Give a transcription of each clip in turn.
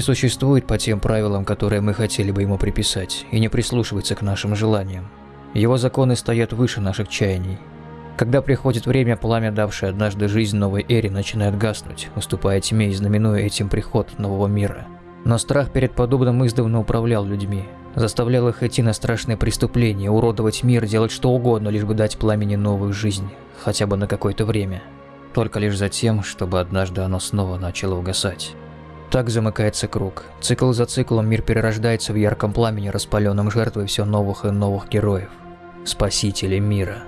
не существует по тем правилам, которые мы хотели бы ему приписать, и не прислушивается к нашим желаниям. Его законы стоят выше наших чаяний. Когда приходит время, пламя, давшее однажды жизнь новой эре, начинает гаснуть, уступая тьме и знаменуя этим приход нового мира. Но страх перед подобным издавна управлял людьми, заставлял их идти на страшные преступления, уродовать мир, делать что угодно, лишь бы дать пламени новую жизнь, хотя бы на какое-то время. Только лишь за тем, чтобы однажды оно снова начало угасать. Так замыкается круг. Цикл за циклом мир перерождается в ярком пламени, распаленном жертвой все новых и новых героев. Спасители мира.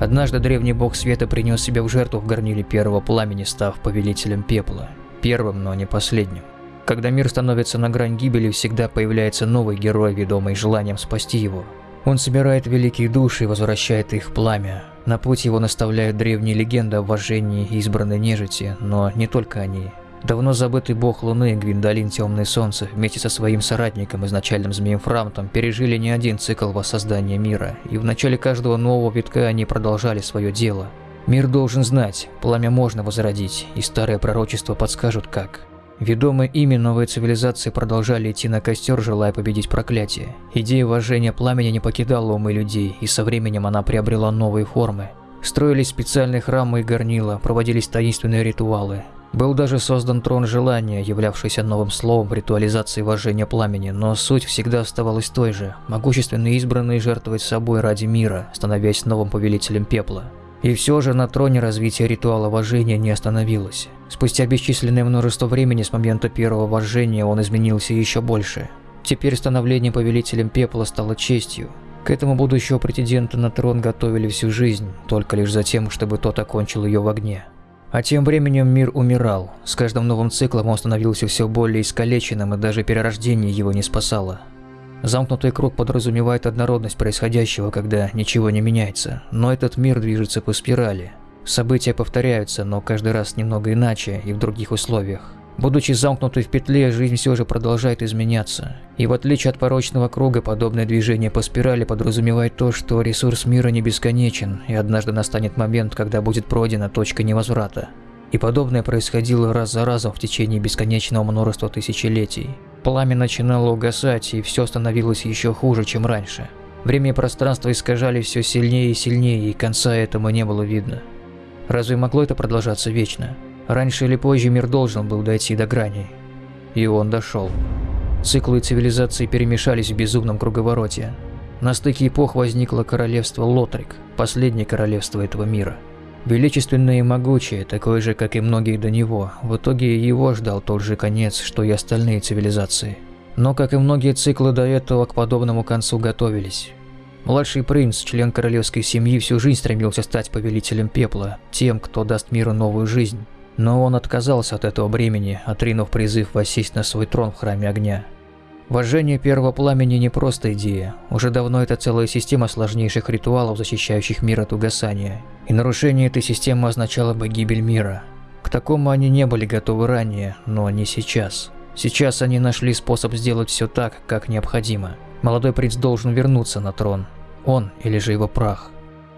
Однажды древний бог света принес себя в жертву в горниле первого пламени, став повелителем пепла. Первым, но не последним. Когда мир становится на грань гибели, всегда появляется новый герой, ведомый желанием спасти его. Он собирает великие души и возвращает их пламя. На путь его наставляют древние легенды о вожжении избранной нежити, но не только они. Давно забытый бог Луны Гвиндолин Темное Солнце вместе со своим соратником, изначальным Змеем Фрамтом, пережили не один цикл воссоздания мира, и в начале каждого нового витка они продолжали свое дело. Мир должен знать, пламя можно возродить, и старые пророчества подскажут как. Ведомые ими новые цивилизации продолжали идти на костер, желая победить проклятие. Идея вожжения пламени не покидала умы людей, и со временем она приобрела новые формы. Строились специальные храмы и горнила, проводились таинственные ритуалы, был даже создан трон желания, являвшийся новым словом ритуализации вожжения пламени, но суть всегда оставалась той же – могущественные избранные жертвовать собой ради мира, становясь новым повелителем пепла. И все же на троне развитие ритуала вожжения не остановилось. Спустя бесчисленное множество времени с момента первого вожжения он изменился еще больше. Теперь становление повелителем пепла стало честью. К этому будущего претендента на трон готовили всю жизнь, только лишь за тем, чтобы тот окончил ее в огне. А тем временем мир умирал. С каждым новым циклом он становился все более искалеченным, и даже перерождение его не спасало. Замкнутый круг подразумевает однородность происходящего, когда ничего не меняется, но этот мир движется по спирали. События повторяются, но каждый раз немного иначе и в других условиях. Будучи замкнутой в петле, жизнь все же продолжает изменяться. И в отличие от порочного круга, подобное движение по спирали подразумевает то, что ресурс мира не бесконечен, и однажды настанет момент, когда будет пройдена точка невозврата. И подобное происходило раз за разом в течение бесконечного множества тысячелетий. Пламя начинало угасать, и все становилось еще хуже, чем раньше. Время и пространство искажали все сильнее и сильнее, и конца этому не было видно. Разве могло это продолжаться вечно? Раньше или позже мир должен был дойти до грани. И он дошел. Циклы цивилизации перемешались в безумном круговороте. На стыке эпох возникло королевство Лотрик, последнее королевство этого мира. Величественное и могучее, такое же, как и многие до него, в итоге его ждал тот же конец, что и остальные цивилизации. Но, как и многие циклы до этого, к подобному концу готовились. Младший принц, член королевской семьи, всю жизнь стремился стать повелителем пепла, тем, кто даст миру новую жизнь. Но он отказался от этого бремени, отринув призыв воссесть на свой трон в Храме Огня. Вожжение первого пламени не просто идея, уже давно это целая система сложнейших ритуалов, защищающих мир от угасания. И нарушение этой системы означало бы гибель мира. К такому они не были готовы ранее, но не сейчас. Сейчас они нашли способ сделать все так, как необходимо. Молодой принц должен вернуться на трон. Он или же его прах.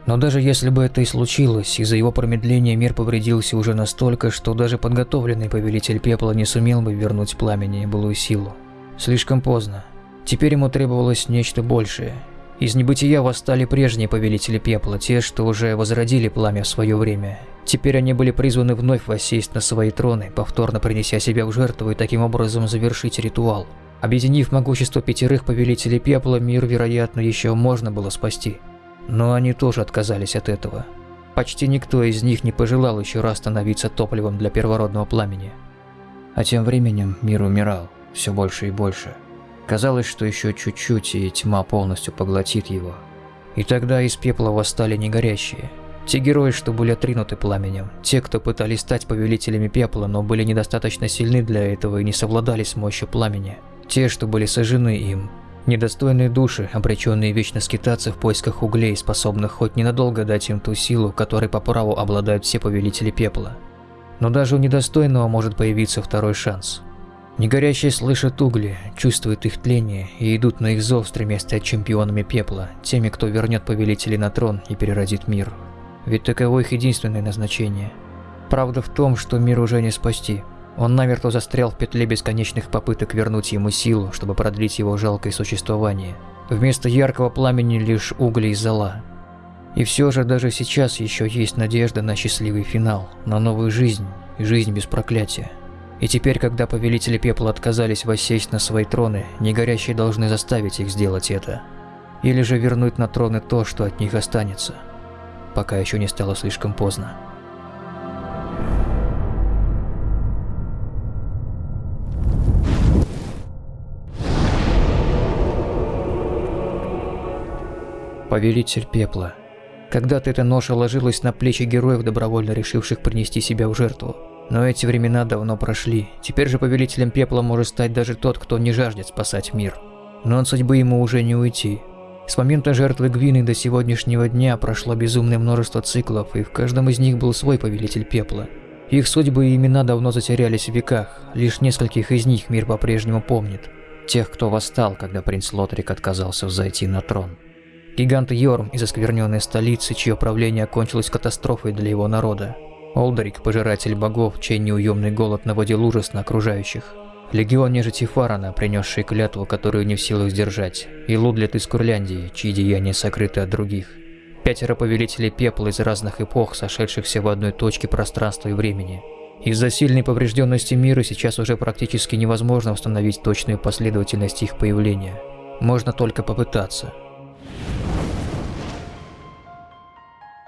Но даже если бы это и случилось, из-за его промедления мир повредился уже настолько, что даже подготовленный повелитель пепла не сумел бы вернуть пламени и былую силу. Слишком поздно. Теперь ему требовалось нечто большее. Из небытия восстали прежние повелители пепла, те, что уже возродили пламя в свое время. Теперь они были призваны вновь воссесть на свои троны, повторно принеся себя в жертву и таким образом завершить ритуал. Объединив могущество пятерых повелителей пепла, мир, вероятно, еще можно было спасти. Но они тоже отказались от этого. Почти никто из них не пожелал еще раз становиться топливом для первородного пламени. А тем временем мир умирал, все больше и больше. Казалось, что еще чуть-чуть, и тьма полностью поглотит его. И тогда из пепла восстали негорящие. Те герои, что были отринуты пламенем, те, кто пытались стать повелителями пепла, но были недостаточно сильны для этого и не совладали с мощью пламени. Те, что были сожжены им, Недостойные души, обреченные вечно скитаться в поисках углей, способных хоть ненадолго дать им ту силу, которой по праву обладают все повелители пепла. Но даже у недостойного может появиться второй шанс. Негорящие слышат угли, чувствуют их тление и идут на их зов, стремясь стать чемпионами пепла, теми, кто вернет повелителей на трон и переродит мир. Ведь таково их единственное назначение. Правда в том, что мир уже не спасти. Он намертво застрял в петле бесконечных попыток вернуть ему силу, чтобы продлить его жалкое существование. Вместо яркого пламени лишь угли и зола. И все же даже сейчас еще есть надежда на счастливый финал, на новую жизнь, жизнь без проклятия. И теперь, когда повелители пепла отказались воссесть на свои троны, негорящие должны заставить их сделать это. Или же вернуть на троны то, что от них останется, пока еще не стало слишком поздно. Повелитель пепла. Когда-то эта ноша ложилась на плечи героев, добровольно решивших принести себя в жертву. Но эти времена давно прошли. Теперь же повелителем пепла может стать даже тот, кто не жаждет спасать мир. Но от судьбы ему уже не уйти. С момента жертвы Гвины до сегодняшнего дня прошло безумное множество циклов, и в каждом из них был свой повелитель пепла. Их судьбы и имена давно затерялись в веках, лишь нескольких из них мир по-прежнему помнит. Тех, кто восстал, когда принц Лотрик отказался взойти на трон. Гигант Йорм из оскверненной столицы, чье правление окончилось катастрофой для его народа. Олдерик, пожиратель богов, чей неуемный голод наводил ужас на окружающих. Легион нежити Фарана, принесший клятву, которую не в силах сдержать. И Лудлет из Курляндии, чьи деяния сокрыты от других. Пятеро повелителей пепла из разных эпох, сошедшихся в одной точке пространства и времени. Из-за сильной поврежденности мира сейчас уже практически невозможно установить точную последовательность их появления. Можно только попытаться.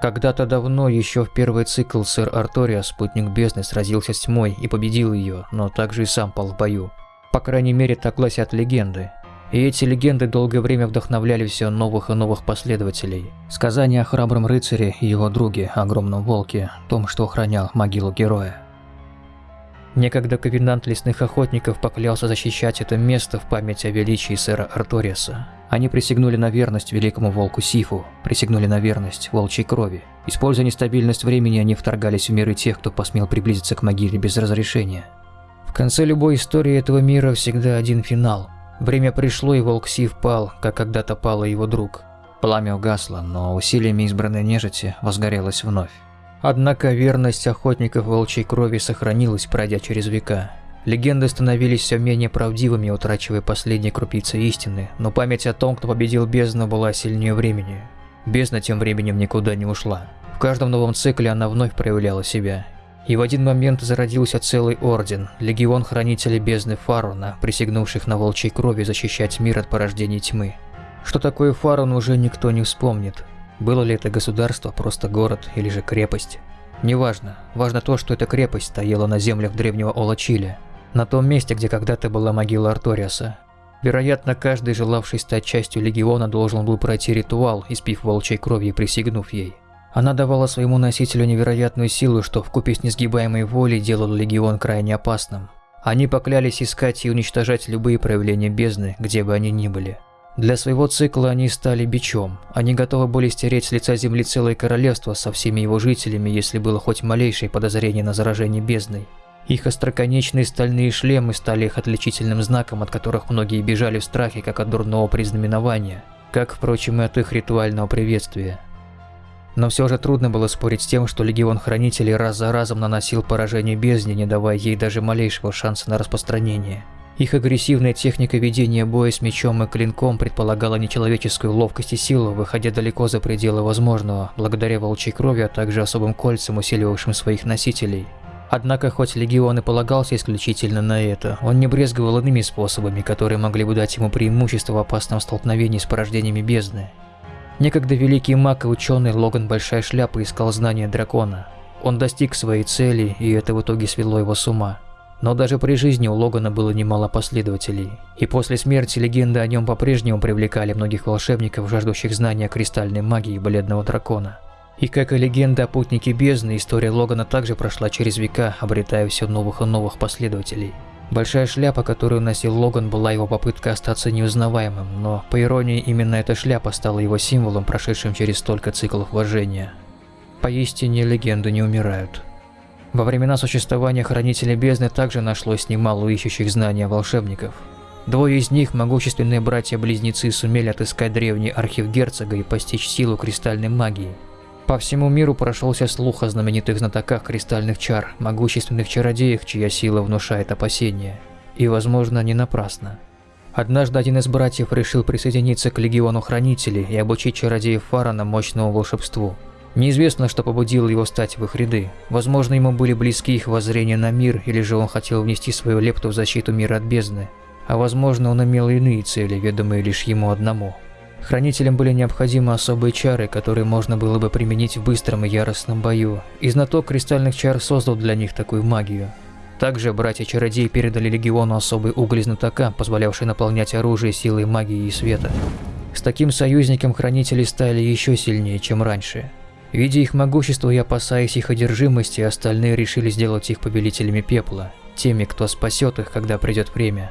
Когда-то давно, еще в первый цикл, сэр Артория, спутник бездны, сразился с тьмой и победил ее, но также и сам пал в бою. По крайней мере, так гласят легенды. И эти легенды долгое время вдохновляли все новых и новых последователей. Сказания о храбром рыцаре и его друге, огромном волке, том, что охранял могилу героя. Некогда ковенант лесных охотников поклялся защищать это место в память о величии сэра Арториаса. Они присягнули на верность великому волку Сифу, присягнули на верность волчьей крови. Используя нестабильность времени, они вторгались в миры тех, кто посмел приблизиться к могиле без разрешения. В конце любой истории этого мира всегда один финал. Время пришло, и волк Сиф пал, как когда-то пал его друг. Пламя угасло, но усилиями избранной нежити возгорелось вновь. Однако верность охотников волчьей крови сохранилась, пройдя через века. Легенды становились все менее правдивыми, утрачивая последние крупицы истины, но память о том, кто победил бездну, была сильнее времени. Бездна тем временем никуда не ушла. В каждом новом цикле она вновь проявляла себя. И в один момент зародился целый орден, легион хранителей бездны Фаруна, присягнувших на волчьей крови защищать мир от порождений тьмы. Что такое Фарун уже никто не вспомнит. Было ли это государство, просто город или же крепость? Неважно. Важно то, что эта крепость стояла на землях древнего Олачиля, на том месте, где когда-то была могила Арториаса. Вероятно, каждый, желавший стать частью Легиона, должен был пройти ритуал, испив волчьей крови и присягнув ей. Она давала своему носителю невероятную силу, что вкупе с несгибаемой волей делало Легион крайне опасным. Они поклялись искать и уничтожать любые проявления бездны, где бы они ни были. Для своего цикла они стали бичом. Они готовы были стереть с лица земли целое королевство со всеми его жителями, если было хоть малейшее подозрение на заражение бездной. Их остроконечные стальные шлемы стали их отличительным знаком, от которых многие бежали в страхе, как от дурного признаменования, как, впрочем, и от их ритуального приветствия. Но все же трудно было спорить с тем, что Легион Хранителей раз за разом наносил поражение бездне, не давая ей даже малейшего шанса на распространение. Их агрессивная техника ведения боя с мечом и клинком предполагала нечеловеческую ловкость и силу, выходя далеко за пределы возможного, благодаря волчьей крови, а также особым кольцам, усиливавшим своих носителей. Однако, хоть Легион и полагался исключительно на это, он не брезговал иными способами, которые могли бы дать ему преимущество в опасном столкновении с порождениями бездны. Некогда великий маг и ученый Логан Большая Шляпа искал знания дракона. Он достиг своей цели, и это в итоге свело его с ума. Но даже при жизни у Логана было немало последователей, и после смерти легенды о нем по-прежнему привлекали многих волшебников, жаждущих знания кристальной магии Бледного Дракона. И как и легенда о путнике бездны, история Логана также прошла через века, обретая все новых и новых последователей. Большая шляпа, которую носил Логан, была его попыткой остаться неузнаваемым, но, по иронии, именно эта шляпа стала его символом, прошедшим через столько циклов вожжения. Поистине, легенды не умирают. Во времена существования Хранителей Бездны также нашлось немало ищущих знания волшебников. Двое из них, могущественные братья-близнецы, сумели отыскать древний архив герцога и постичь силу кристальной магии – По всему миру прошелся слух о знаменитых знатоках кристальных чар, могущественных чародеях, чья сила внушает опасения. И, возможно, не напрасно. Однажды один из братьев решил присоединиться к легиону хранителей и обучить чародеев Фарана мощному волшебству. Неизвестно, что побудило его стать в их ряды. Возможно, ему были близки их воззрения на мир, или же он хотел внести свою лепту в защиту мира от бездны. А возможно, он имел иные цели, ведомые лишь ему одному. Хранителям были необходимы особые чары, которые можно было бы применить в быстром и яростном бою, и знаток кристальных чар создал для них такую магию. Также братья-чародеи передали легиону особый уголь знатока, позволявший наполнять оружие силой магии и света. С таким союзником хранители стали еще сильнее, чем раньше. Видя их могущество и опасаясь их одержимости, остальные решили сделать их повелителями пепла, теми, кто спасет их, когда придет время.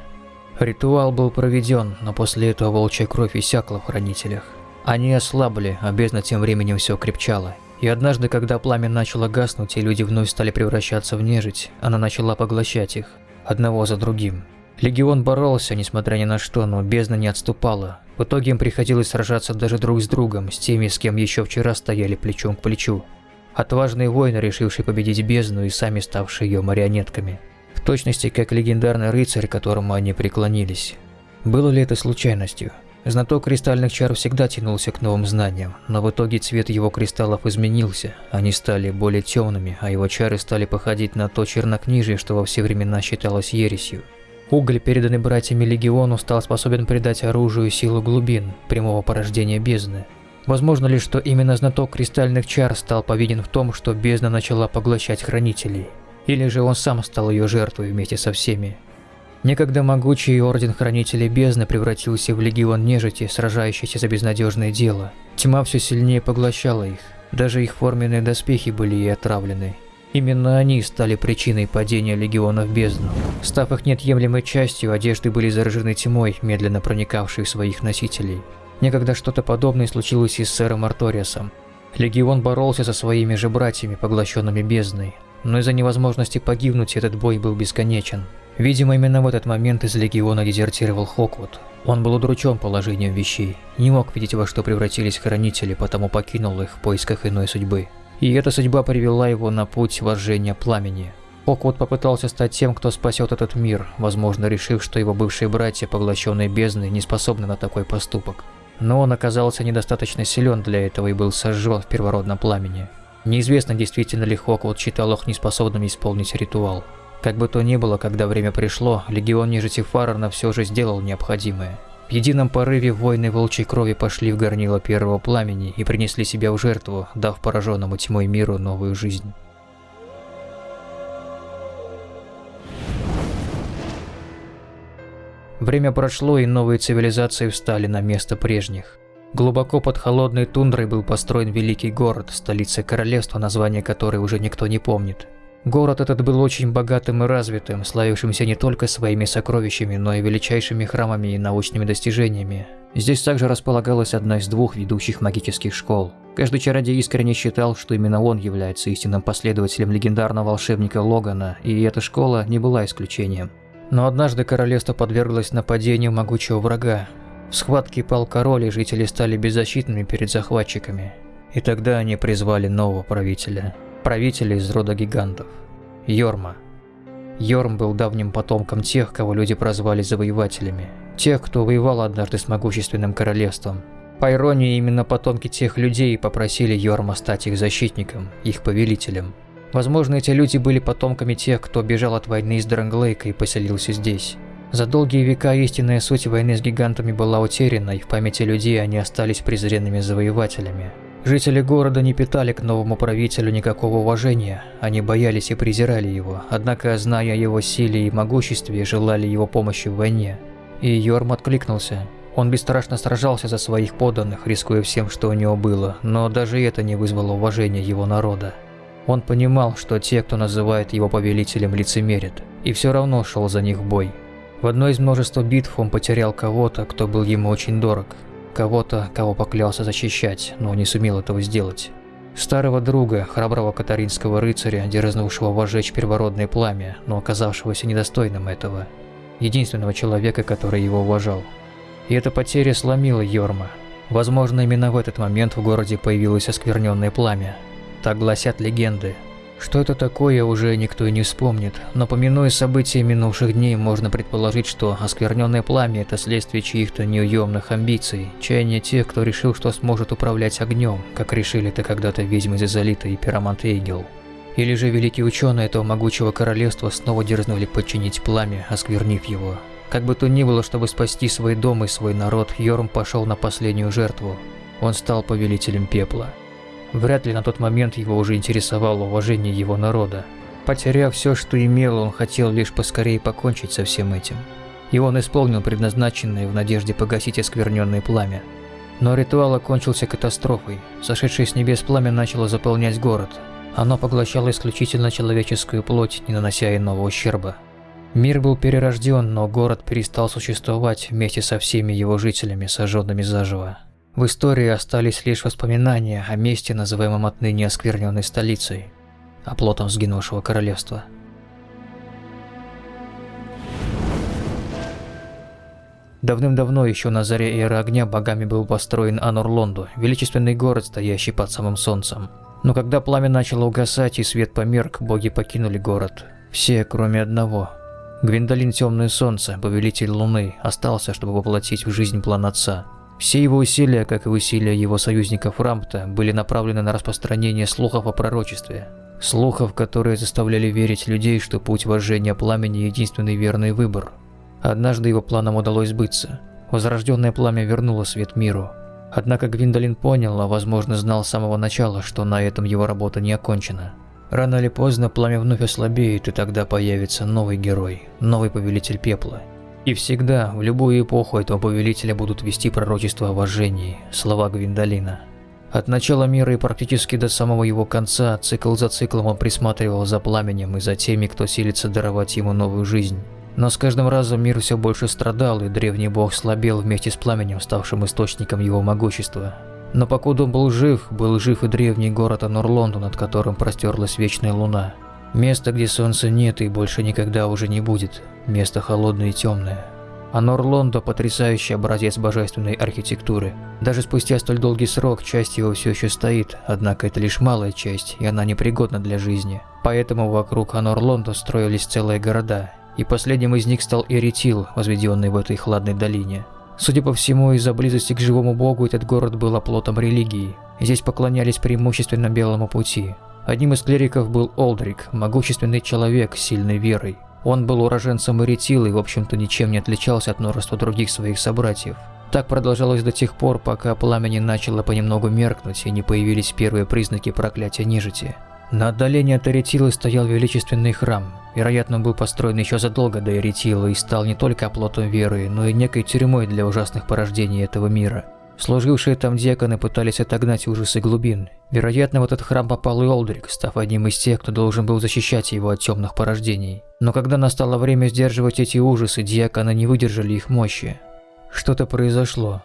Ритуал был проведен, но после этого волчья кровь иссякла в хранителях. Они ослабли, а бездна тем временем все крепчала. И однажды, когда пламя начало гаснуть и люди вновь стали превращаться в нежить, она начала поглощать их, одного за другим. Легион боролся, несмотря ни на что, но бездна не отступала. В итоге им приходилось сражаться даже друг с другом, с теми, с кем еще вчера стояли плечом к плечу. Отважные воины, решившие победить бездну и сами ставшие ее марионетками точности как легендарный рыцарь, которому они преклонились. Было ли это случайностью? Знаток кристальных чар всегда тянулся к новым знаниям, но в итоге цвет его кристаллов изменился, они стали более темными, а его чары стали походить на то чернокнижие, что во все времена считалось ересью. Уголь, переданный братьями Легиону, стал способен придать оружию силу глубин, прямого порождения бездны. Возможно ли, что именно знаток кристальных чар стал повинен в том, что бездна начала поглощать хранителей? Или же он сам стал ее жертвой вместе со всеми. Некогда могучий Орден Хранителей Бездны превратился в легион нежити, сражающийся за безнадежное дело. Тьма все сильнее поглощала их, даже их форменные доспехи были ей отравлены. Именно они стали причиной падения легионов бездну. Став их неотъемлемой частью, одежды были заражены тьмой, медленно проникавшей в своих носителей. Некогда что-то подобное случилось и с сэром Арториасом. Легион боролся со своими же братьями, поглощенными бездной, но из-за невозможности погибнуть этот бой был бесконечен. Видимо, именно в этот момент из Легиона дезертировал Хоквуд. Он был удручен положением вещей, не мог видеть, во что превратились Хранители, потому покинул их в поисках иной судьбы. И эта судьба привела его на путь вожжения пламени. Хоквуд попытался стать тем, кто спасет этот мир, возможно, решив, что его бывшие братья, поглощенные бездной, не способны на такой поступок. Но он оказался недостаточно силен для этого и был сожжен в первородном пламени. Неизвестно, действительно ли Хоквуд считал их неспособными исполнить ритуал. Как бы то ни было, когда время пришло, легион нежити Фаррена все же сделал необходимое. В едином порыве войны волчьей крови пошли в горнило первого пламени и принесли себя в жертву, дав пораженному тьмой миру новую жизнь. Время прошло, и новые цивилизации встали на место прежних. Глубоко под холодной тундрой был построен великий город, столица королевства, название которой уже никто не помнит. Город этот был очень богатым и развитым, славившимся не только своими сокровищами, но и величайшими храмами и научными достижениями. Здесь также располагалась одна из двух ведущих магических школ. Каждый чародей искренне считал, что именно он является истинным последователем легендарного волшебника Логана, и эта школа не была исключением. Но однажды королевство подверглось нападению могучего врага, в схватке пал король, и жители стали беззащитными перед захватчиками. И тогда они призвали нового правителя. Правителя из рода гигантов. Йорма. Йорм был давним потомком тех, кого люди прозвали завоевателями. Тех, кто воевал однажды с могущественным королевством. По иронии, именно потомки тех людей попросили Йорма стать их защитником, их повелителем. Возможно, эти люди были потомками тех, кто бежал от войны из Дранглейка и поселился здесь. За долгие века истинная суть войны с гигантами была утеряна, и в памяти людей они остались презренными завоевателями. Жители города не питали к новому правителю никакого уважения, они боялись и презирали его, однако, зная его силе и могуществе, желали его помощи в войне. И Йорм откликнулся. Он бесстрашно сражался за своих подданных, рискуя всем, что у него было, но даже это не вызвало уважения его народа. Он понимал, что те, кто называет его повелителем, лицемерят, и все равно шел за них в бой. В одной из множества битв он потерял кого-то, кто был ему очень дорог. Кого-то, кого поклялся защищать, но не сумел этого сделать. Старого друга, храброго катаринского рыцаря, дерзнувшего вожечь первородное пламя, но оказавшегося недостойным этого. Единственного человека, который его уважал. И эта потеря сломила Йорма. Возможно, именно в этот момент в городе появилось оскверненное пламя. Так гласят легенды. Что это такое, уже никто и не вспомнит, но помянуя события минувших дней, можно предположить, что оскверненное пламя – это следствие чьих-то неуемных амбиций, чаяния тех, кто решил, что сможет управлять огнем, как решили это когда-то ведьмы Зазолита и пиромант Эйгел. Или же великие ученые этого могучего королевства снова дерзнули подчинить пламя, осквернив его. Как бы то ни было, чтобы спасти свой дом и свой народ, Йорм пошел на последнюю жертву. Он стал повелителем пепла. Вряд ли на тот момент его уже интересовало уважение его народа. Потеряв все, что имел, он хотел лишь поскорее покончить со всем этим. И он исполнил предназначенное в надежде погасить оскверненное пламя. Но ритуал окончился катастрофой. Сошедшее с небес пламя начало заполнять город. Оно поглощало исключительно человеческую плоть, не нанося иного ущерба. Мир был перерожден, но город перестал существовать вместе со всеми его жителями, сожженными заживо. В истории остались лишь воспоминания о месте, называемом отныне оскверненной столицей, оплотом сгинувшего королевства. Давным-давно, еще на заре эры огня, богами был построен Анурлонду, величественный город, стоящий под самым солнцем. Но когда пламя начало угасать и свет померк, боги покинули город. Все, кроме одного. Гвиндолин Темное Солнце, повелитель Луны, остался, чтобы воплотить в жизнь план Отца – все его усилия, как и усилия его союзников Рампта, были направлены на распространение слухов о пророчестве. Слухов, которые заставляли верить людей, что путь вожжения пламени – единственный верный выбор. Однажды его планам удалось сбыться. Возрожденное пламя вернуло свет миру. Однако Гвиндолин понял, а возможно знал с самого начала, что на этом его работа не окончена. Рано или поздно пламя вновь ослабеет, и тогда появится новый герой, новый повелитель пепла – и всегда, в любую эпоху этого повелителя будут вести пророчество о вожжении, слова Гвиндолина. От начала мира и практически до самого его конца, цикл за циклом он присматривал за пламенем и за теми, кто силится даровать ему новую жизнь. Но с каждым разом мир все больше страдал, и древний бог слабел вместе с пламенем, ставшим источником его могущества. Но покуда он был жив, был жив и древний город Анурлонду, над которым простерлась вечная луна. Место, где солнца нет и больше никогда уже не будет. Место холодное и темное. А Норлондо – потрясающий образец божественной архитектуры. Даже спустя столь долгий срок часть его все еще стоит, однако это лишь малая часть, и она непригодна для жизни. Поэтому вокруг Анорлондо строились целые города, и последним из них стал Эритил, возведенный в этой хладной долине. Судя по всему, из-за близости к живому богу этот город был оплотом религии. Здесь поклонялись преимущественно белому пути. Одним из клириков был Олдрик, могущественный человек с сильной верой. Он был уроженцем Эритилы и, в общем-то, ничем не отличался от множества других своих собратьев. Так продолжалось до тех пор, пока пламя не начало понемногу меркнуть и не появились первые признаки проклятия нежити. На отдалении от Эритилы стоял величественный храм. Вероятно, он был построен еще задолго до Эритилы и стал не только оплотом веры, но и некой тюрьмой для ужасных порождений этого мира. Служившие там диаконы пытались отогнать ужасы глубин. Вероятно, в этот храм попал и Олдрик, став одним из тех, кто должен был защищать его от темных порождений. Но когда настало время сдерживать эти ужасы, диаконы не выдержали их мощи. Что-то произошло.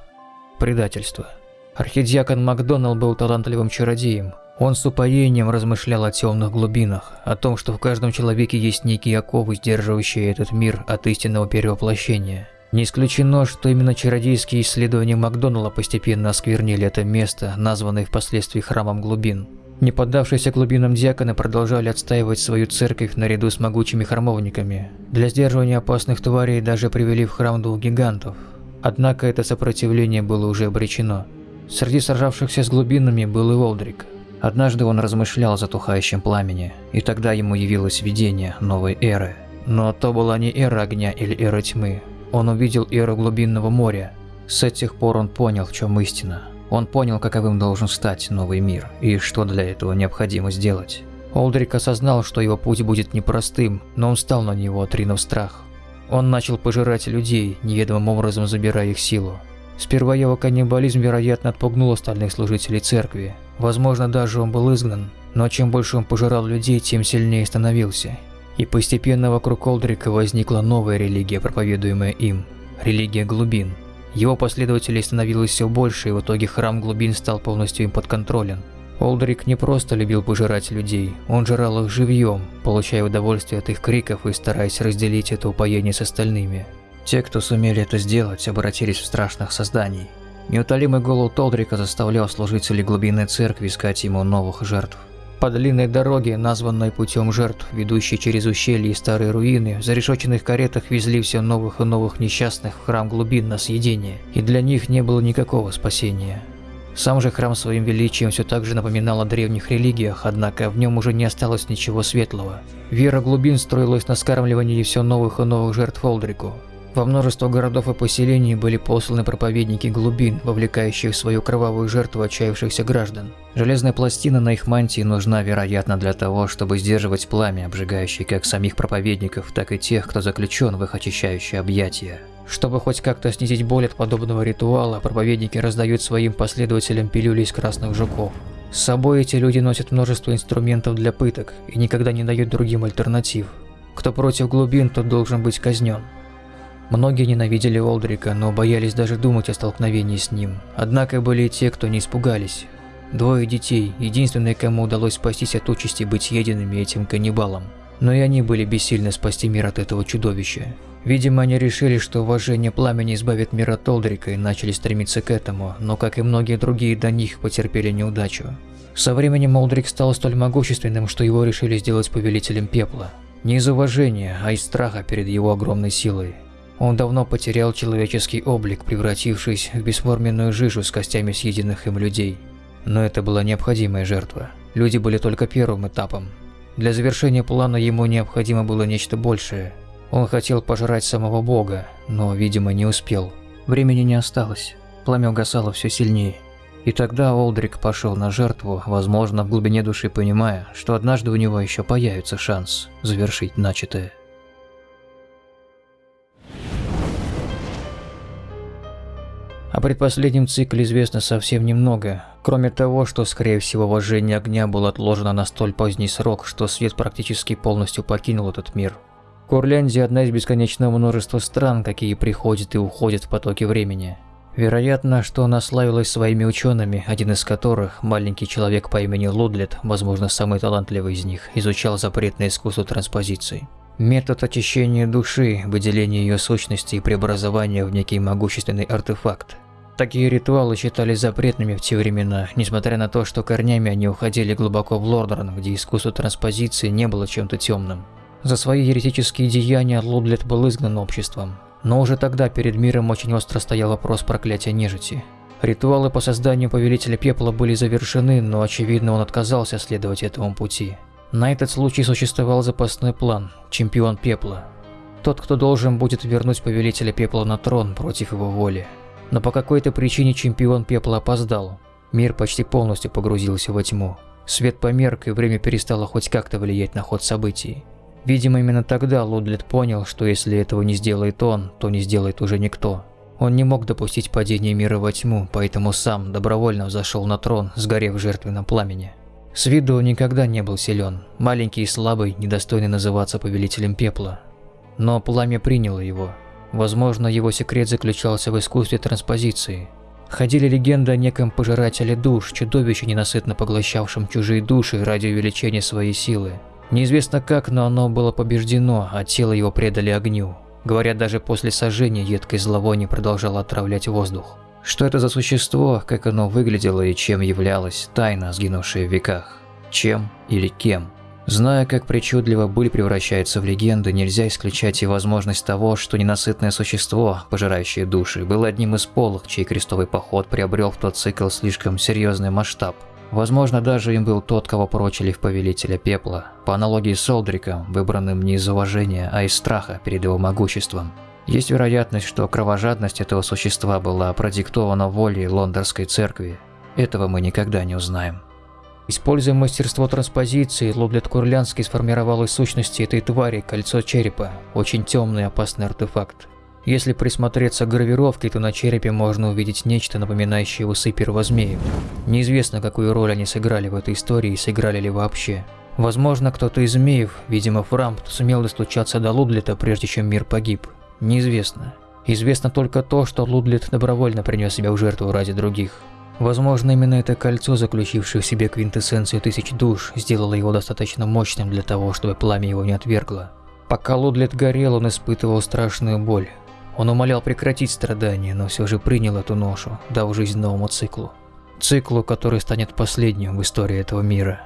Предательство. Архидиакон Макдоналл был талантливым чародеем. Он с упоением размышлял о темных глубинах, о том, что в каждом человеке есть некие оковы, сдерживающие этот мир от истинного перевоплощения. Не исключено, что именно чародейские исследования Макдоналла постепенно осквернили это место, названное впоследствии храмом глубин. Не поддавшиеся глубинам диаконы продолжали отстаивать свою церковь наряду с могучими храмовниками. Для сдерживания опасных тварей даже привели в храм двух гигантов. Однако это сопротивление было уже обречено. Среди сражавшихся с глубинами был и Волдрик. Однажды он размышлял о затухающем пламени, и тогда ему явилось видение новой эры. Но то была не эра огня или эра тьмы, он увидел эру глубинного моря. С этих пор он понял, в чем истина. Он понял, каковым должен стать новый мир, и что для этого необходимо сделать. Олдрик осознал, что его путь будет непростым, но он стал на него, отринув страх. Он начал пожирать людей, неведомым образом забирая их силу. Сперва его каннибализм, вероятно, отпугнул остальных служителей церкви. Возможно, даже он был изгнан, но чем больше он пожирал людей, тем сильнее становился. И постепенно вокруг Олдрика возникла новая религия, проповедуемая им – религия глубин. Его последователей становилось все больше, и в итоге храм глубин стал полностью им подконтролен. Олдрик не просто любил пожирать людей, он жрал их живьем, получая удовольствие от их криков и стараясь разделить это упоение с остальными. Те, кто сумели это сделать, обратились в страшных созданий. Неутолимый голод Толдрика заставлял служителей глубинной церкви искать ему новых жертв. По длинной дороге, названной путем жертв, ведущей через ущелья и старые руины, в зарешоченных каретах везли все новых и новых несчастных в храм глубин на съедение, и для них не было никакого спасения. Сам же храм своим величием все так же напоминал о древних религиях, однако в нем уже не осталось ничего светлого. Вера глубин строилась на скармливании все новых и новых жертв Олдрику. Во множество городов и поселений были посланы проповедники глубин, вовлекающие в свою кровавую жертву отчаявшихся граждан. Железная пластина на их мантии нужна, вероятно, для того, чтобы сдерживать пламя, обжигающее как самих проповедников, так и тех, кто заключен в их очищающее объятия. Чтобы хоть как-то снизить боль от подобного ритуала, проповедники раздают своим последователям пилюли из красных жуков. С собой эти люди носят множество инструментов для пыток и никогда не дают другим альтернатив. Кто против глубин, тот должен быть казнен. Многие ненавидели Олдрика, но боялись даже думать о столкновении с ним. Однако были и те, кто не испугались. Двое детей, единственные, кому удалось спастись от участи быть съеденными этим каннибалом. Но и они были бессильны спасти мир от этого чудовища. Видимо, они решили, что уважение пламени избавит мир от Олдрика и начали стремиться к этому, но, как и многие другие до них, потерпели неудачу. Со временем Олдрик стал столь могущественным, что его решили сделать повелителем пепла. Не из уважения, а из страха перед его огромной силой. Он давно потерял человеческий облик, превратившись в бесформенную жижу с костями съеденных им людей. Но это была необходимая жертва. Люди были только первым этапом. Для завершения плана ему необходимо было нечто большее. Он хотел пожрать самого бога, но, видимо, не успел. Времени не осталось. Пламя угасало все сильнее. И тогда Олдрик пошел на жертву, возможно, в глубине души понимая, что однажды у него еще появится шанс завершить начатое. Предпоследнем цикле известно совсем немного, кроме того, что, скорее всего, вожжение огня было отложено на столь поздний срок, что свет практически полностью покинул этот мир. Курляндия – одна из бесконечного множества стран, какие приходят и уходят в потоке времени. Вероятно, что она славилась своими учеными, один из которых, маленький человек по имени Лудлет, возможно, самый талантливый из них, изучал запретное искусство транспозиции. Метод очищения души, выделения ее сущности и преобразования в некий могущественный артефакт. Такие ритуалы считались запретными в те времена, несмотря на то, что корнями они уходили глубоко в Лордорн, где искусство транспозиции не было чем-то темным. За свои еретические деяния Лудлет был изгнан обществом. Но уже тогда перед миром очень остро стоял вопрос проклятия нежити. Ритуалы по созданию Повелителя Пепла были завершены, но очевидно он отказался следовать этому пути. На этот случай существовал запасной план – Чемпион Пепла. Тот, кто должен будет вернуть Повелителя Пепла на трон против его воли. Но по какой-то причине чемпион пепла опоздал. Мир почти полностью погрузился во тьму. Свет померк, и время перестало хоть как-то влиять на ход событий. Видимо, именно тогда Лудлет понял, что если этого не сделает он, то не сделает уже никто. Он не мог допустить падения мира во тьму, поэтому сам добровольно взошел на трон, сгорев в жертвенном пламени. С виду он никогда не был силен, маленький и слабый, недостойный называться повелителем пепла. Но пламя приняло его, Возможно, его секрет заключался в искусстве транспозиции. Ходили легенды о неком пожирателе душ, чудовище, ненасытно поглощавшем чужие души ради увеличения своей силы. Неизвестно как, но оно было побеждено, а тело его предали огню. Говорят, даже после сожжения едкое зловоние продолжало отравлять воздух. Что это за существо, как оно выглядело и чем являлось, тайна, сгинувшая в веках. Чем или кем? Зная, как причудливо быль превращается в легенды, нельзя исключать и возможность того, что ненасытное существо, пожирающее души, было одним из полых, чей крестовый поход приобрел в тот цикл слишком серьезный масштаб. Возможно, даже им был тот, кого прочили в Повелителя Пепла, по аналогии с Олдриком, выбранным не из уважения, а из страха перед его могуществом. Есть вероятность, что кровожадность этого существа была продиктована волей лондонской церкви. Этого мы никогда не узнаем. Используя мастерство транспозиции, Лоблет Курлянский сформировал из сущности этой твари кольцо черепа, очень темный опасный артефакт. Если присмотреться к гравировке, то на черепе можно увидеть нечто, напоминающее усы первозмеев. Неизвестно, какую роль они сыграли в этой истории и сыграли ли вообще. Возможно, кто-то из змеев, видимо Фрамп, сумел достучаться до Лудлета, прежде чем мир погиб. Неизвестно. Известно только то, что Лудлет добровольно принес себя в жертву ради других. Возможно, именно это кольцо, заключившее в себе квинтэссенцию тысяч душ, сделало его достаточно мощным для того, чтобы пламя его не отвергло. Пока Лудлет горел, он испытывал страшную боль. Он умолял прекратить страдания, но все же принял эту ношу, дав жизнь новому циклу. Циклу, который станет последним в истории этого мира.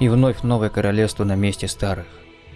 И вновь новое королевство на месте старых.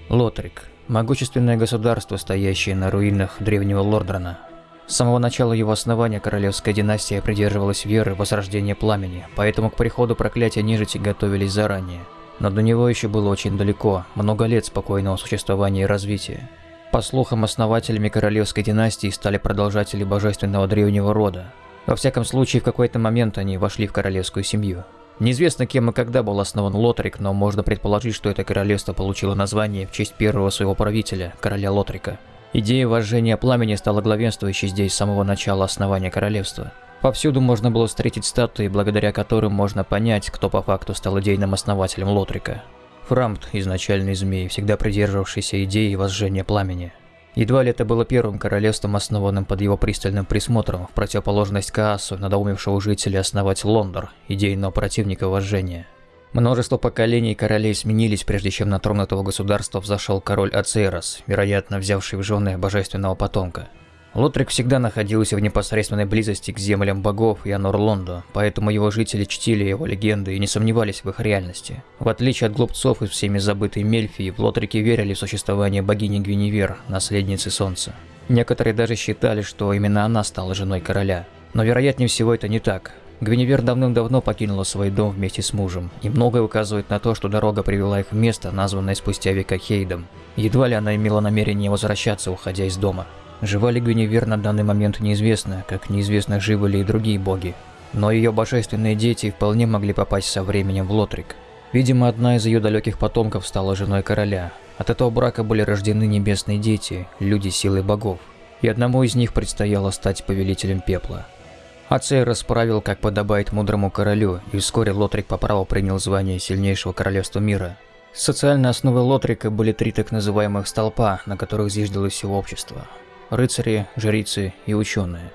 Лотрик. Могущественное государство, стоящее на руинах древнего Лордрана. С самого начала его основания королевская династия придерживалась веры в возрождение пламени, поэтому к приходу проклятия нежити готовились заранее. Но до него еще было очень далеко, много лет спокойного существования и развития. По слухам, основателями королевской династии стали продолжатели божественного древнего рода. Во всяком случае, в какой-то момент они вошли в королевскую семью. Неизвестно, кем и когда был основан Лотрик, но можно предположить, что это королевство получило название в честь первого своего правителя, короля Лотрика. Идея вожжения пламени стала главенствующей здесь с самого начала основания королевства. Повсюду можно было встретить статуи, благодаря которым можно понять, кто по факту стал идейным основателем Лотрика. Фрамт, изначальный змей, всегда придерживавшийся идеи возжжения пламени. Едва ли это было первым королевством, основанным под его пристальным присмотром, в противоположность Каасу, надоумевшего жителей основать Лондор, идейного противника вожжения. Множество поколений королей сменились, прежде чем на трон этого государства взошел король Ацерос, вероятно, взявший в жены божественного потомка. Лотрик всегда находился в непосредственной близости к землям богов и Анор-Лондо, поэтому его жители чтили его легенды и не сомневались в их реальности. В отличие от глупцов из всеми забытой Мельфии, в Лотрике верили в существование богини Гвиневер, наследницы Солнца. Некоторые даже считали, что именно она стала женой короля. Но вероятнее всего это не так. Гвиневер давным-давно покинула свой дом вместе с мужем, и многое указывает на то, что дорога привела их в место, названное спустя века Хейдом. Едва ли она имела намерение возвращаться, уходя из дома. Жива ли Гвиневер на данный момент неизвестно, как неизвестно, живы ли и другие боги. Но ее божественные дети вполне могли попасть со временем в Лотрик. Видимо, одна из ее далеких потомков стала женой короля. От этого брака были рождены небесные дети, люди силы богов. И одному из них предстояло стать повелителем пепла. Ацей расправил, как подобает мудрому королю, и вскоре Лотрик по праву принял звание сильнейшего королевства мира. Социальной основой Лотрика были три так называемых столпа, на которых зиждилось все общество рыцари, жрицы и ученые.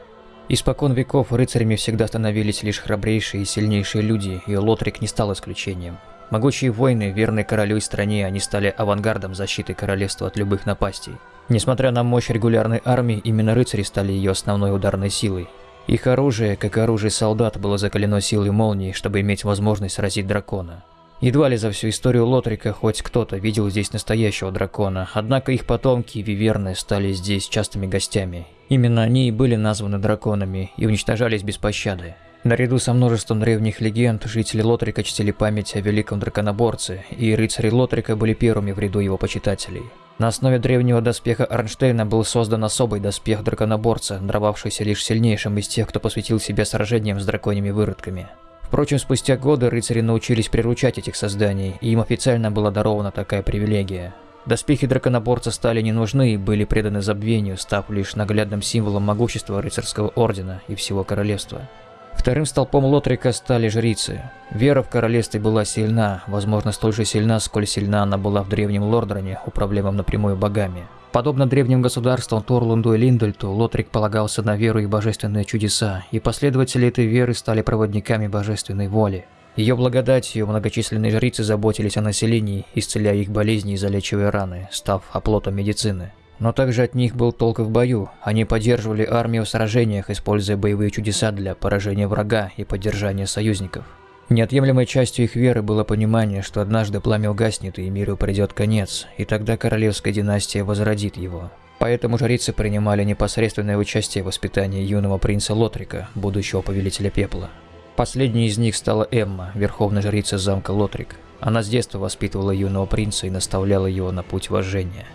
Испокон веков рыцарями всегда становились лишь храбрейшие и сильнейшие люди, и Лотрик не стал исключением. Могучие воины, верные королю и стране, они стали авангардом защиты королевства от любых напастей. Несмотря на мощь регулярной армии, именно рыцари стали ее основной ударной силой. Их оружие, как оружие солдат, было закалено силой молнии, чтобы иметь возможность сразить дракона. Едва ли за всю историю Лотрика хоть кто-то видел здесь настоящего дракона, однако их потомки, виверны, стали здесь частыми гостями. Именно они и были названы драконами и уничтожались без пощады. Наряду со множеством древних легенд, жители Лотрика чтили память о великом драконоборце, и рыцари Лотрика были первыми в ряду его почитателей. На основе древнего доспеха Арнштейна был создан особый доспех драконоборца, дровавшийся лишь сильнейшим из тех, кто посвятил себя сражениям с драконьими выродками. Впрочем, спустя годы рыцари научились приручать этих созданий, и им официально была дарована такая привилегия. Доспехи драконоборца стали не нужны и были преданы забвению, став лишь наглядным символом могущества рыцарского ордена и всего королевства. Вторым столпом Лотрика стали жрицы. Вера в королевстве была сильна, возможно, столь же сильна, сколь сильна она была в древнем Лордроне, управляемом напрямую богами. Подобно древним государствам Торлунду и Линдельту, Лотрик полагался на веру и божественные чудеса, и последователи этой веры стали проводниками божественной воли. Ее благодатью многочисленные жрицы заботились о населении, исцеляя их болезни и залечивая раны, став оплотом медицины. Но также от них был толк в бою. Они поддерживали армию в сражениях, используя боевые чудеса для поражения врага и поддержания союзников. Неотъемлемой частью их веры было понимание, что однажды пламя угаснет и миру придет конец, и тогда королевская династия возродит его. Поэтому жрицы принимали непосредственное участие в воспитании юного принца Лотрика, будущего повелителя пепла. Последней из них стала Эмма, верховная жрица замка Лотрик. Она с детства воспитывала юного принца и наставляла его на путь вожжения.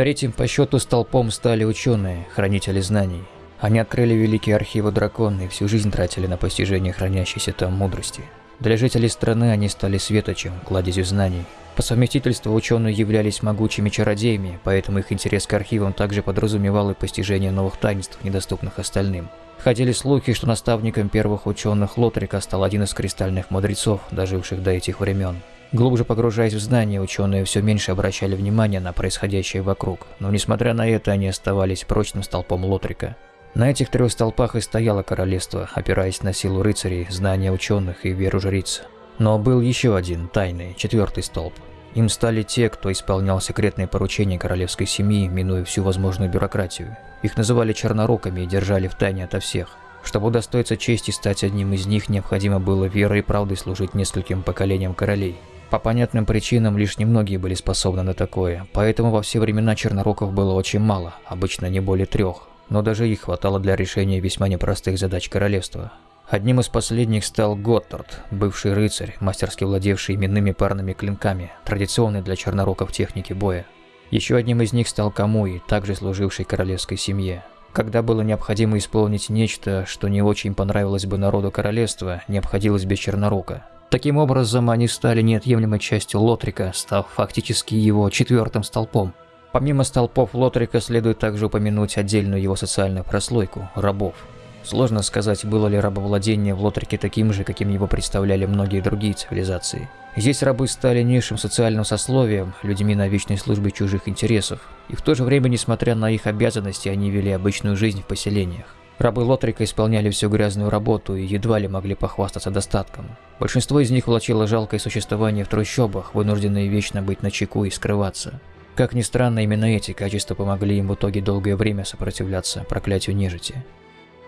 Третьим по счету столпом стали ученые, хранители знаний. Они открыли великие архивы дракона и всю жизнь тратили на постижение хранящейся там мудрости. Для жителей страны они стали светочем, кладезью знаний. По совместительству ученые являлись могучими чародеями, поэтому их интерес к архивам также подразумевал и постижение новых таинств, недоступных остальным. Ходили слухи, что наставником первых ученых Лотрика стал один из кристальных мудрецов, доживших до этих времен. Глубже погружаясь в знания, ученые все меньше обращали внимание на происходящее вокруг, но несмотря на это, они оставались прочным столпом Лотрика. На этих трех столпах и стояло королевство, опираясь на силу рыцарей, знания ученых и веру жриц. Но был еще один, тайный, четвертый столб. Им стали те, кто исполнял секретные поручения королевской семьи, минуя всю возможную бюрократию. Их называли черноруками и держали в тайне ото всех. Чтобы удостоиться чести стать одним из них, необходимо было верой и правдой служить нескольким поколениям королей. По понятным причинам лишь немногие были способны на такое, поэтому во все времена черноруков было очень мало, обычно не более трех но даже их хватало для решения весьма непростых задач королевства. Одним из последних стал Готтард, бывший рыцарь, мастерски владевший именными парными клинками, традиционной для черноруков техники боя. Еще одним из них стал Камуи, также служивший королевской семье. Когда было необходимо исполнить нечто, что не очень понравилось бы народу королевства, не обходилось без чернорука. Таким образом, они стали неотъемлемой частью Лотрика, став фактически его четвертым столпом. Помимо столпов Лотрика следует также упомянуть отдельную его социальную прослойку – рабов. Сложно сказать, было ли рабовладение в Лотрике таким же, каким его представляли многие другие цивилизации. Здесь рабы стали низшим социальным сословием, людьми на вечной службе чужих интересов. И в то же время, несмотря на их обязанности, они вели обычную жизнь в поселениях. Рабы Лотрика исполняли всю грязную работу и едва ли могли похвастаться достатком. Большинство из них влачило жалкое существование в трущобах, вынужденные вечно быть на чеку и скрываться. Как ни странно, именно эти качества помогли им в итоге долгое время сопротивляться проклятию нежити.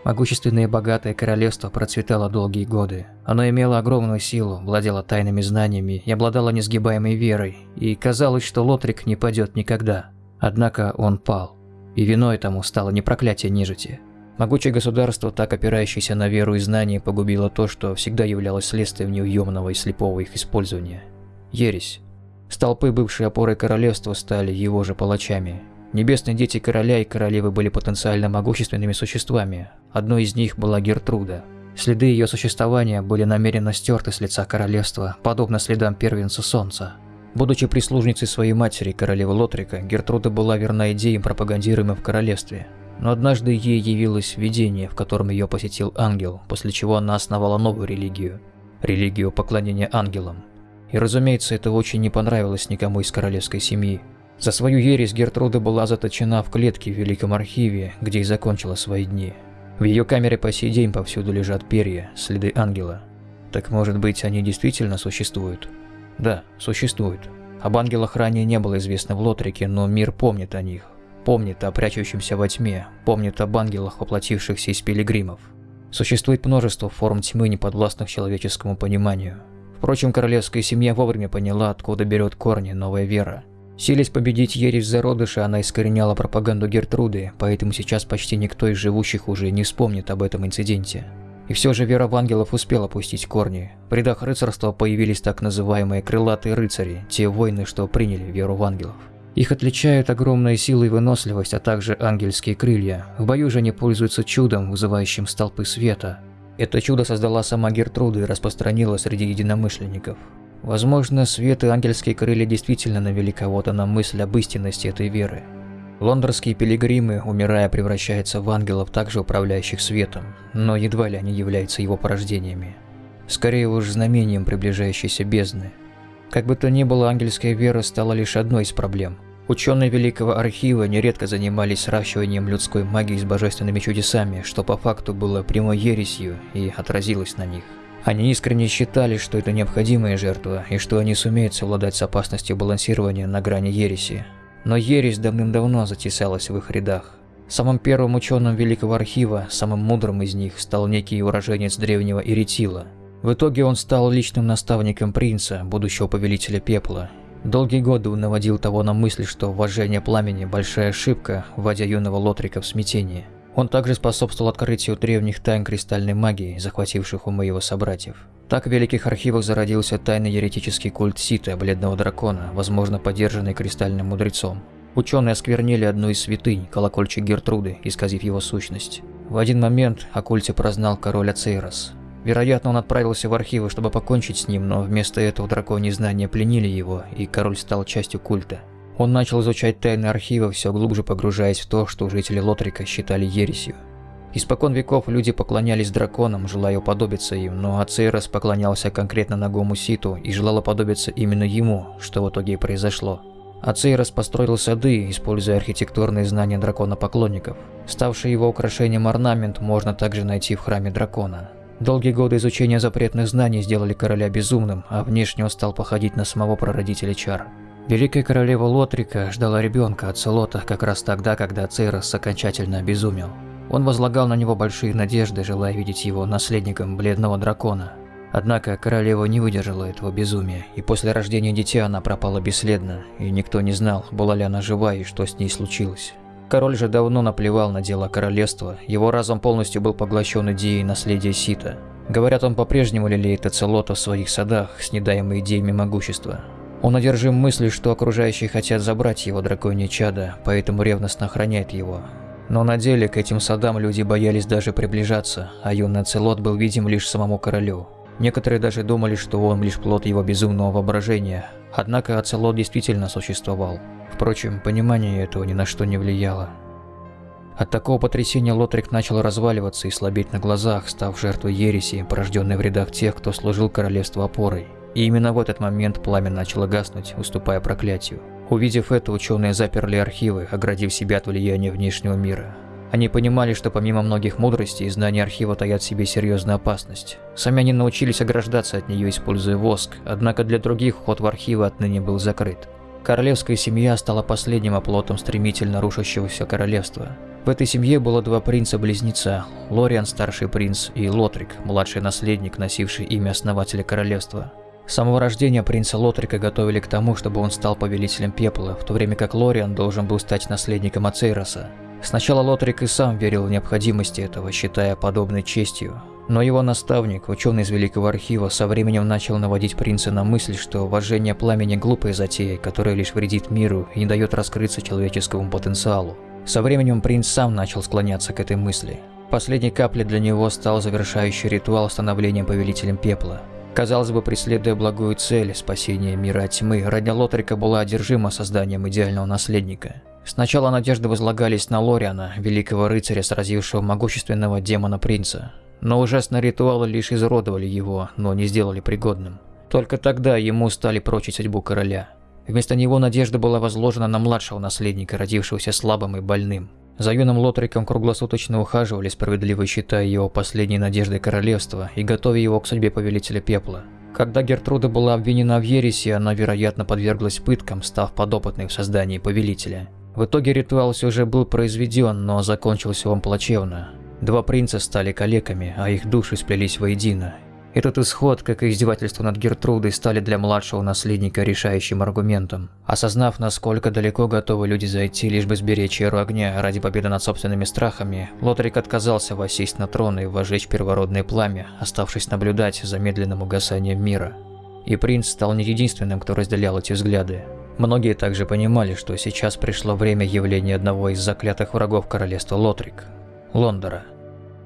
Могущественное и богатое королевство процветало долгие годы. Оно имело огромную силу, владело тайными знаниями и обладало несгибаемой верой, и казалось, что Лотрик не падет никогда. Однако он пал, и виной тому стало не проклятие нежити. Могучее государство, так опирающееся на веру и знания, погубило то, что всегда являлось следствием неуемного и слепого их использования. Ересь. Столпы, бывшие опорой королевства, стали его же палачами. Небесные дети короля и королевы были потенциально могущественными существами. Одной из них была Гертруда. Следы ее существования были намеренно стерты с лица королевства, подобно следам первенца Солнца. Будучи прислужницей своей матери, королевы Лотрика, Гертруда была верна идеям, пропагандируемым в королевстве. Но однажды ей явилось видение, в котором ее посетил ангел, после чего она основала новую религию – религию поклонения ангелам. И разумеется, это очень не понравилось никому из королевской семьи. За свою ересь Гертруда была заточена в клетке в Великом Архиве, где и закончила свои дни. В ее камере по сей день повсюду лежат перья, следы ангела. Так может быть, они действительно существуют? Да, существуют. Об ангелах ранее не было известно в Лотрике, но мир помнит о них. Помнит о прячущемся во тьме, помнит об ангелах, воплотившихся из пилигримов. Существует множество форм тьмы, неподвластных человеческому пониманию. Впрочем, королевская семья вовремя поняла, откуда берет корни новая вера. Силясь победить ересь зародыша, она искореняла пропаганду Гертруды, поэтому сейчас почти никто из живущих уже не вспомнит об этом инциденте. И все же вера в ангелов успела пустить корни. В рядах рыцарства появились так называемые крылатые рыцари, те воины, что приняли веру в ангелов. Их отличают огромная сила и выносливость, а также ангельские крылья. В бою же они пользуются чудом, вызывающим столпы света. Это чудо создала сама Гертруда и распространила среди единомышленников. Возможно, свет и ангельские крылья действительно навели кого-то на мысль об истинности этой веры. Лондонские пилигримы, умирая, превращаются в ангелов, также управляющих светом, но едва ли они являются его порождениями. Скорее уж знамением приближающейся бездны. Как бы то ни было, ангельская вера стала лишь одной из проблем – Ученые Великого Архива нередко занимались сращиванием людской магии с божественными чудесами, что по факту было прямой ересью и отразилось на них. Они искренне считали, что это необходимая жертва, и что они сумеют совладать с опасностью балансирования на грани ереси. Но ересь давным-давно затесалась в их рядах. Самым первым ученым Великого Архива, самым мудрым из них, стал некий уроженец древнего Иритила. В итоге он стал личным наставником принца, будущего повелителя пепла, Долгие годы он наводил того на мысль, что вожжение пламени – большая ошибка, вводя юного Лотрика в смятение. Он также способствовал открытию древних тайн кристальной магии, захвативших умы его собратьев. Так в Великих Архивах зародился тайный еретический культ Сита, Бледного Дракона, возможно поддержанный кристальным мудрецом. Ученые осквернили одну из святынь, колокольчик Гертруды, исказив его сущность. В один момент о культе прознал король Ацейрос. Вероятно, он отправился в архивы, чтобы покончить с ним, но вместо этого драконьи знания пленили его, и король стал частью культа. Он начал изучать тайны архива, все глубже погружаясь в то, что жители Лотрика считали ересью. Испокон веков люди поклонялись драконам, желая уподобиться им, но Ацейрос поклонялся конкретно Нагому Ситу и желал уподобиться именно ему, что в итоге и произошло. Ацейрос построил сады, используя архитектурные знания дракона-поклонников. Ставший его украшением орнамент можно также найти в храме дракона. Долгие годы изучения запретных знаний сделали короля безумным, а внешне он стал походить на самого прародителя чар. Великая королева Лотрика ждала ребенка от Целота как раз тогда, когда Цейрос окончательно обезумел. Он возлагал на него большие надежды, желая видеть его наследником бледного дракона. Однако королева не выдержала этого безумия, и после рождения дитя она пропала бесследно, и никто не знал, была ли она жива и что с ней случилось. Король же давно наплевал на дела королевства, его разум полностью был поглощен идеей наследия Сита. Говорят, он по-прежнему лелеет Эцелота в своих садах, с недаемой идеями могущества. Он одержим мыслью, что окружающие хотят забрать его драконье чадо, поэтому ревностно охраняет его. Но на деле к этим садам люди боялись даже приближаться, а юный Ацелот был видим лишь самому королю. Некоторые даже думали, что он лишь плод его безумного воображения. Однако Ацелот действительно существовал. Впрочем, понимание этого ни на что не влияло. От такого потрясения Лотрик начал разваливаться и слабеть на глазах, став жертвой ереси, порожденной в рядах тех, кто служил королевству опорой. И именно в этот момент пламя начало гаснуть, уступая проклятию. Увидев это, ученые заперли архивы, оградив себя от влияния внешнего мира. Они понимали, что помимо многих мудростей, знания архива таят в себе серьезную опасность. Сами они научились ограждаться от нее, используя воск, однако для других вход в архивы отныне был закрыт. Королевская семья стала последним оплотом стремительно рушащегося королевства. В этой семье было два принца-близнеца – Лориан, старший принц, и Лотрик, младший наследник, носивший имя основателя королевства. С самого рождения принца Лотрика готовили к тому, чтобы он стал повелителем пепла, в то время как Лориан должен был стать наследником Ацейроса. Сначала Лотрик и сам верил в необходимость этого, считая подобной честью. Но его наставник, ученый из Великого Архива, со временем начал наводить принца на мысль, что вожжение пламени – глупая затея, которая лишь вредит миру и не дает раскрыться человеческому потенциалу. Со временем принц сам начал склоняться к этой мысли. Последней каплей для него стал завершающий ритуал становления повелителем пепла. Казалось бы, преследуя благую цель – спасение мира от тьмы, родня Лотрика была одержима созданием идеального наследника. Сначала надежды возлагались на Лориана, великого рыцаря, сразившего могущественного демона-принца. Но ужасные ритуалы лишь изуродовали его, но не сделали пригодным. Только тогда ему стали прочить судьбу короля. Вместо него надежда была возложена на младшего наследника, родившегося слабым и больным. За юным Лотриком круглосуточно ухаживали, справедливо считая его последней надеждой королевства и готовя его к судьбе повелителя пепла. Когда Гертруда была обвинена в ереси, она, вероятно, подверглась пыткам, став подопытной в создании повелителя. В итоге ритуал все же был произведен, но закончился он плачевно. Два принца стали калеками, а их души сплелись воедино. Этот исход, как и издевательство над Гертрудой, стали для младшего наследника решающим аргументом. Осознав, насколько далеко готовы люди зайти, лишь бы сберечь эру огня ради победы над собственными страхами, Лотрик отказался воссесть на трон и вожечь первородное пламя, оставшись наблюдать за медленным угасанием мира. И принц стал не единственным, кто разделял эти взгляды. Многие также понимали, что сейчас пришло время явления одного из заклятых врагов королевства Лотрик – Лондора.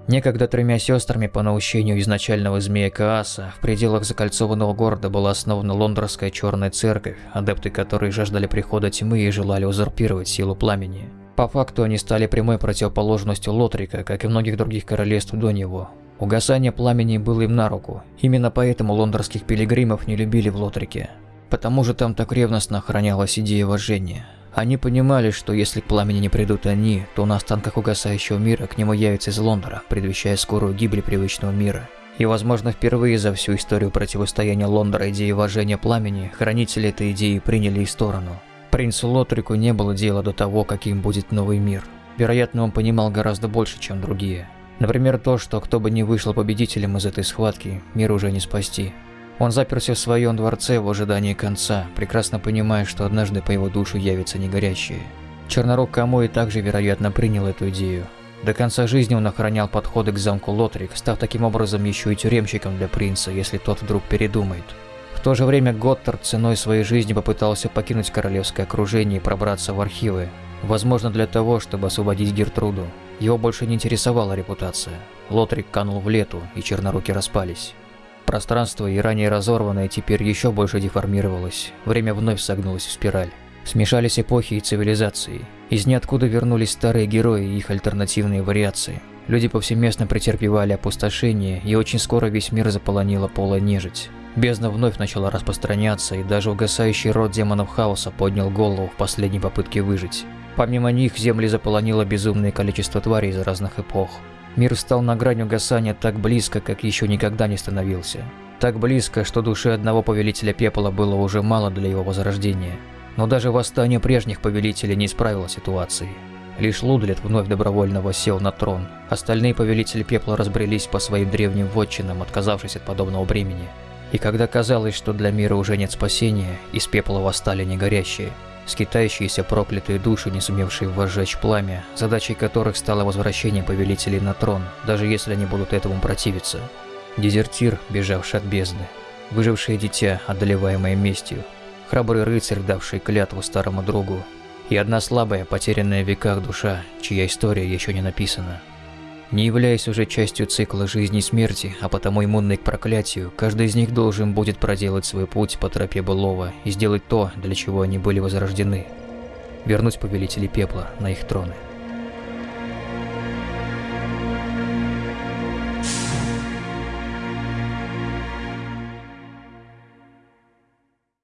Некогда тремя сестрами по наущению изначального змея Кааса в пределах закольцованного города была основана Лондорская Черная Церковь, адепты которой жаждали прихода тьмы и желали узурпировать силу пламени. По факту они стали прямой противоположностью Лотрика, как и многих других королевств до него. Угасание пламени было им на руку, именно поэтому лондорских пилигримов не любили в Лотрике. Потому же там так ревностно охранялась идея вожжения. Они понимали, что если к пламени не придут они, то на останках угасающего мира к нему явится из Лондора, предвещая скорую гибель привычного мира. И, возможно, впервые за всю историю противостояния Лондора идеи вожжения пламени, хранители этой идеи приняли и сторону. Принцу Лотрику не было дела до того, каким будет новый мир. Вероятно, он понимал гораздо больше, чем другие. Например, то, что кто бы ни вышел победителем из этой схватки, мир уже не спасти. Он заперся в своем дворце в ожидании конца, прекрасно понимая, что однажды по его душу явится негорящее. Чернорог Камой также, вероятно, принял эту идею. До конца жизни он охранял подходы к замку Лотрик, став таким образом еще и тюремщиком для принца, если тот вдруг передумает. В то же время Готтард ценой своей жизни попытался покинуть королевское окружение и пробраться в архивы. Возможно, для того, чтобы освободить Гертруду. Его больше не интересовала репутация. Лотрик канул в лету, и черноруки распались. Пространство, и ранее разорванное, теперь еще больше деформировалось. Время вновь согнулось в спираль. Смешались эпохи и цивилизации. Из ниоткуда вернулись старые герои и их альтернативные вариации. Люди повсеместно претерпевали опустошение, и очень скоро весь мир заполонила полая нежить. Бездна вновь начала распространяться, и даже угасающий род демонов хаоса поднял голову в последней попытке выжить. Помимо них, земли заполонило безумное количество тварей из разных эпох. Мир стал на грани угасания так близко, как еще никогда не становился. Так близко, что души одного повелителя пепла было уже мало для его возрождения. Но даже восстание прежних повелителей не исправило ситуации. Лишь Лудлет вновь добровольно восел на трон. Остальные повелители пепла разбрелись по своим древним вотчинам, отказавшись от подобного бремени. И когда казалось, что для мира уже нет спасения, из пепла восстали негорящие, скитающиеся проклятые души, не сумевшие возжечь пламя, задачей которых стало возвращение повелителей на трон, даже если они будут этому противиться. Дезертир, бежавший от бездны, выжившее дитя, одолеваемое местью, храбрый рыцарь, давший клятву старому другу, и одна слабая, потерянная в веках душа, чья история еще не написана. Не являясь уже частью цикла жизни и смерти, а потому иммунный к проклятию, каждый из них должен будет проделать свой путь по тропе былого и сделать то, для чего они были возрождены. Вернуть повелителей пепла на их троны.